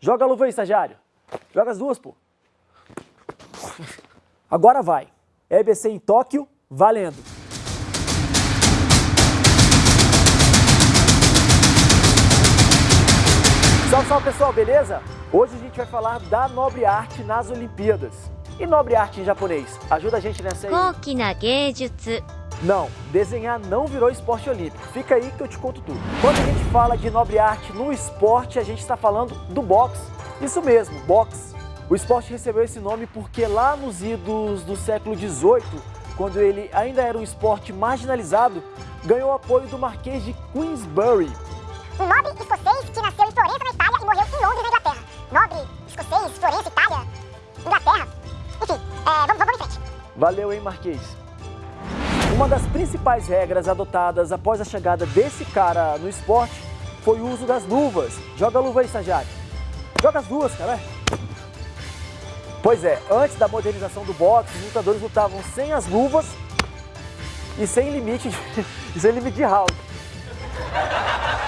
Joga a luva aí, estagiário. Joga as duas, pô. Agora vai. EBC em Tóquio, valendo. Salve, salve pessoal, beleza? Hoje a gente vai falar da nobre arte nas Olimpíadas. E nobre arte em japonês? Ajuda a gente nessa aí. Não, desenhar não virou esporte olímpico. Fica aí que eu te conto tudo. Quando a gente fala de nobre arte no esporte, a gente está falando do boxe. Isso mesmo, boxe. O esporte recebeu esse nome porque lá nos idos do século XVIII, quando ele ainda era um esporte marginalizado, ganhou apoio do Marquês de Queensbury. Um nobre escocês que nasceu em Florença, na Itália, e morreu em Londres, na Inglaterra. Nobre escocês, Florença, Itália, Inglaterra. Enfim, é, vamos, vamos em frente. Valeu, hein, Marquês. Uma das principais regras adotadas após a chegada desse cara no esporte foi o uso das luvas. Joga a luva aí, estagiário. Joga as duas, cara. Pois é, antes da modernização do boxe, os lutadores lutavam sem as luvas e sem limite de, sem limite de round.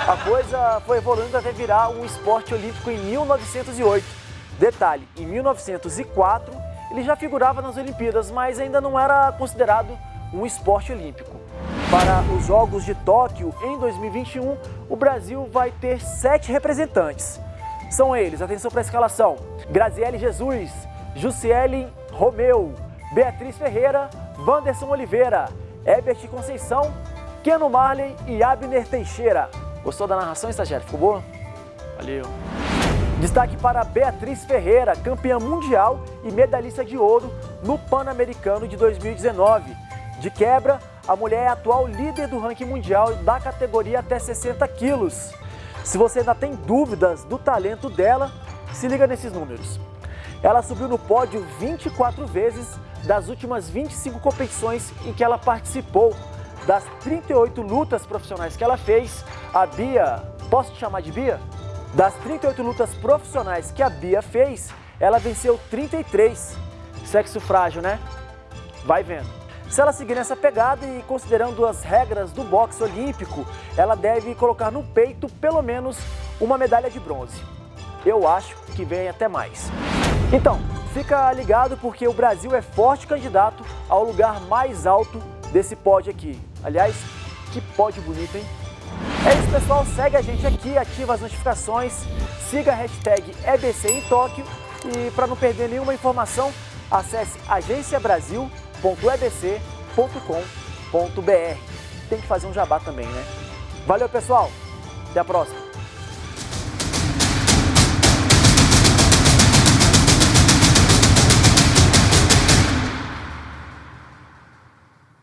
A coisa foi evoluindo até virar um esporte olímpico em 1908. Detalhe, em 1904 ele já figurava nas Olimpíadas, mas ainda não era considerado um esporte olímpico. Para os Jogos de Tóquio em 2021, o Brasil vai ter sete representantes. São eles, atenção para a escalação, Graziele Jesus, Jussiele Romeu, Beatriz Ferreira, Wanderson Oliveira, Ebert Conceição, Keno Marley e Abner Teixeira. Gostou da narração, estagiário? Ficou boa? Valeu. Destaque para Beatriz Ferreira, campeã mundial e medalhista de ouro no Pan-Americano de 2019. De quebra, a mulher é a atual líder do ranking mundial da categoria até 60 quilos. Se você ainda tem dúvidas do talento dela, se liga nesses números. Ela subiu no pódio 24 vezes das últimas 25 competições em que ela participou. Das 38 lutas profissionais que ela fez, a Bia, posso te chamar de Bia? Das 38 lutas profissionais que a Bia fez, ela venceu 33. Sexo frágil, né? Vai vendo. Se ela seguir nessa pegada e considerando as regras do boxe olímpico, ela deve colocar no peito pelo menos uma medalha de bronze. Eu acho que vem até mais. Então, fica ligado porque o Brasil é forte candidato ao lugar mais alto desse pódio aqui. Aliás, que pódio bonito, hein? É isso, pessoal. Segue a gente aqui, ativa as notificações, siga a hashtag EBC em Tóquio e para não perder nenhuma informação, acesse agenciabrasil.ebc.com.br. Tem que fazer um jabá também, né? Valeu, pessoal. Até a próxima.